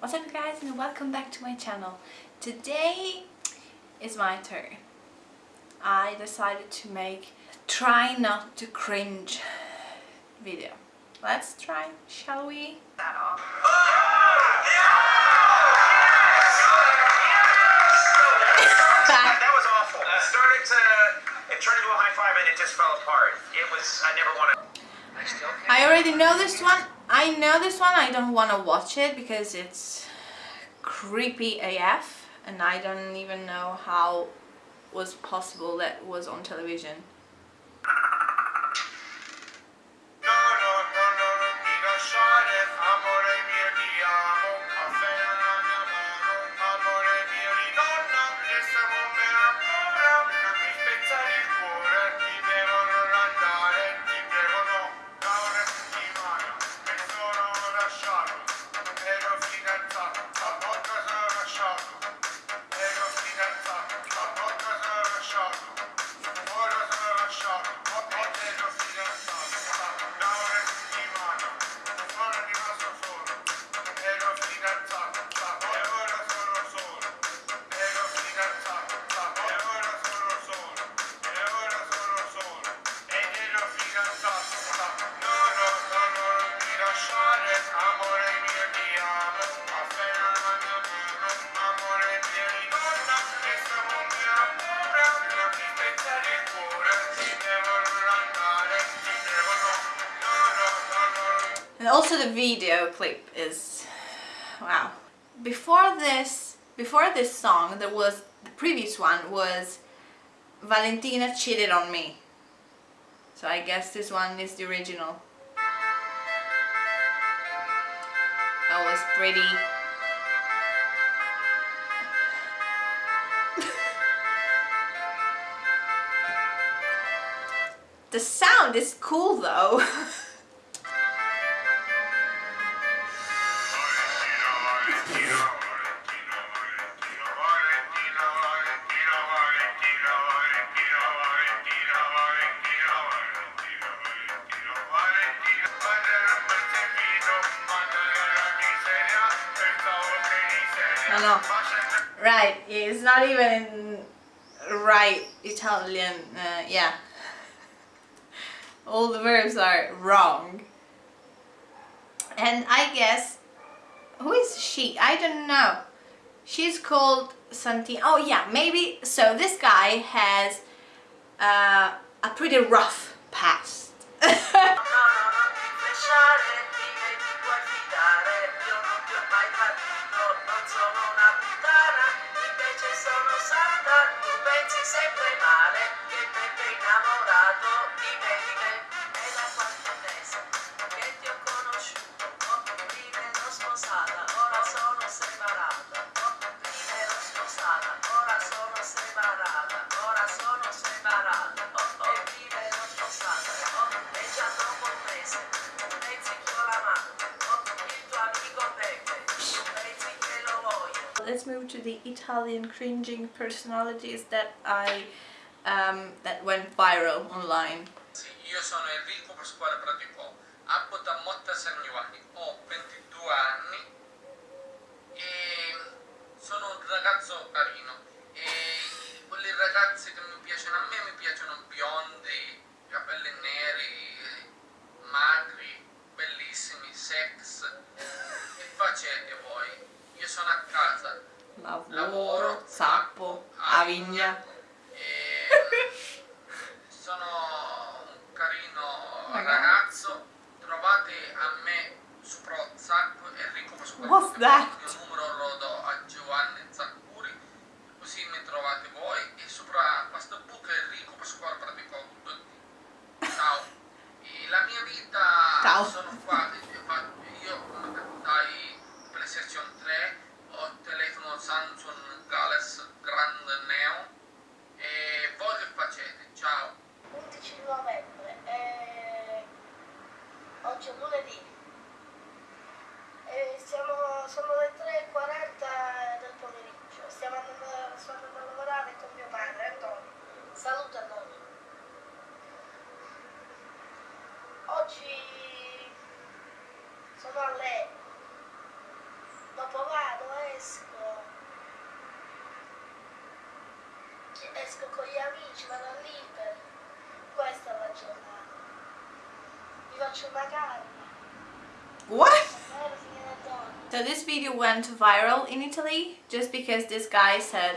What's up you guys and welcome back to my channel. Today is my turn. I decided to make try not to cringe video. Let's try, shall we? That was awful. It started to, it turned into a high five and it just fell apart. It was, I never wanted. I still. I already know this one. I know this one. I don't want to watch it because it's creepy AF and I don't even know how was possible that was on television. And also the video clip is wow. Before this before this song there was the previous one was Valentina cheated on me. So I guess this one is the original. That was pretty The sound is cool though. Know. Right, it's not even right Italian, uh, yeah. All the verbs are wrong. And I guess, who is she? I don't know. She's called something. Oh yeah, maybe, so this guy has uh, a pretty rough past. Sempre male che sei innamorato di me, di me. È da qualche mese che ti ho conosciuto oh, prima ero sposata ora sono separata Let's move to the Italian cringing personalities that I um, that went viral online. Io sono Enrico Pasquale Praticò, abito a Motta Giovanni, ho 22 anni e sono un ragazzo carino e quelle ragazze che mi piacciono a me mi piacciono biondi, capelli neri, magri, bellissimi, sex. Che facete voi? Io sono a casa, Lavoro, zappo, avigna. e sono un carino Ragazzo. ragazzo. Trovate a me su Prozzac Enrico Pasquale. What's that? Il mio numero lo do a Giovanni Zaccuri, così mi trovate voi e sopra Facebook Enrico Pasquale Praticò tutti. Ciao. E la mia vita Ciao. sono oggi è lunedì. E siamo, sono le 3.40 del pomeriggio. Stiamo andando, sto andando a lavorare con mio padre, Antonio. Saluta Antonio. Oggi sono a lei. Dopo vado, esco. Esco con gli amici, vado al libero. Questa è la giornata. What? Vero, signora Donna? So this video went viral in Italy just because this guy said,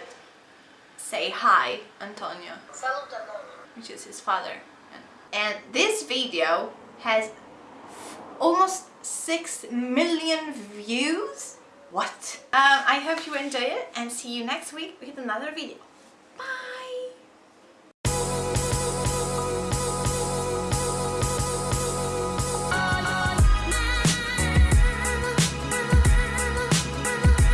say hi, Antonio, which is his father. And this video has almost 6 million views. What? Um, I hope you enjoy it and see you next week with another video.